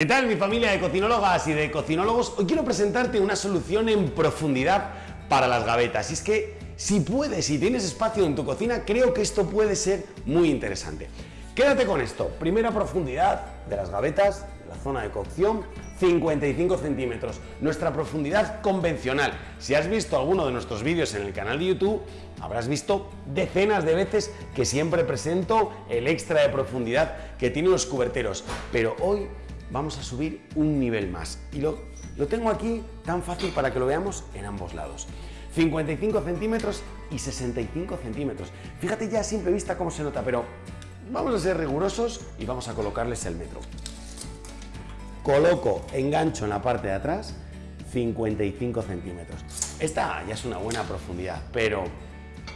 ¿Qué tal mi familia de cocinólogas y de cocinólogos? Hoy quiero presentarte una solución en profundidad para las gavetas. Y es que si puedes y tienes espacio en tu cocina, creo que esto puede ser muy interesante. Quédate con esto. Primera profundidad de las gavetas, de la zona de cocción, 55 centímetros. Nuestra profundidad convencional. Si has visto alguno de nuestros vídeos en el canal de YouTube, habrás visto decenas de veces que siempre presento el extra de profundidad que tienen los cuberteros. Pero hoy vamos a subir un nivel más. Y lo, lo tengo aquí tan fácil para que lo veamos en ambos lados. 55 centímetros y 65 centímetros. Fíjate ya a simple vista cómo se nota, pero vamos a ser rigurosos y vamos a colocarles el metro. Coloco, engancho en la parte de atrás, 55 centímetros. Esta ya es una buena profundidad, pero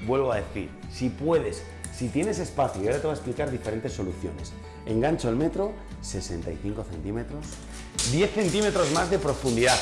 vuelvo a decir, si puedes si tienes espacio, y ahora te voy a explicar diferentes soluciones. Engancho el metro, 65 centímetros, 10 centímetros más de profundidad.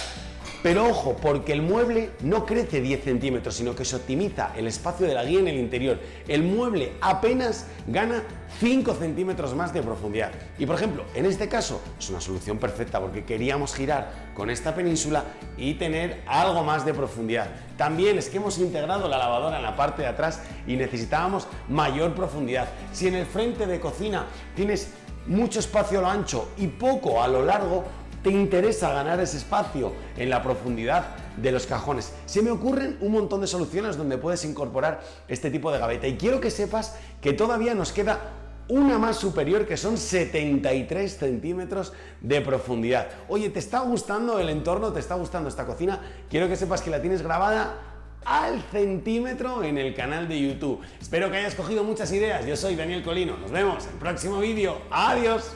Pero ojo, porque el mueble no crece 10 centímetros, sino que se optimiza el espacio de la guía en el interior. El mueble apenas gana 5 centímetros más de profundidad. Y por ejemplo, en este caso es una solución perfecta porque queríamos girar con esta península y tener algo más de profundidad. También es que hemos integrado la lavadora en la parte de atrás y necesitábamos mayor profundidad. Si en el frente de cocina tienes mucho espacio a lo ancho y poco a lo largo, te interesa ganar ese espacio en la profundidad de los cajones. Se me ocurren un montón de soluciones donde puedes incorporar este tipo de gaveta y quiero que sepas que todavía nos queda una más superior que son 73 centímetros de profundidad. Oye, ¿te está gustando el entorno? ¿Te está gustando esta cocina? Quiero que sepas que la tienes grabada al centímetro en el canal de YouTube. Espero que hayas cogido muchas ideas. Yo soy Daniel Colino. Nos vemos en el próximo vídeo. Adiós.